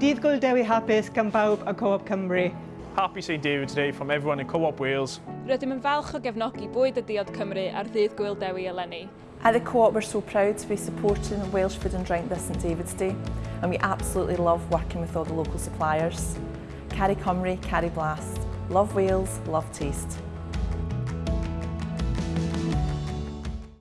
Dydd Gwyl Dewi hapus gan bawb a Co-op Cymru. Happy St David Day from everyone in Co-op Wales. Rydym yn falch o gefnogi bwyd y diod Cymru ar ddydd Gwyl Dewi eleni. At the Co-op we're so proud to be supporting Welsh Food and Drink this St David's Day and we absolutely love working with all the local suppliers. Carry Cymru, Carry Blast. Love Wales, love taste.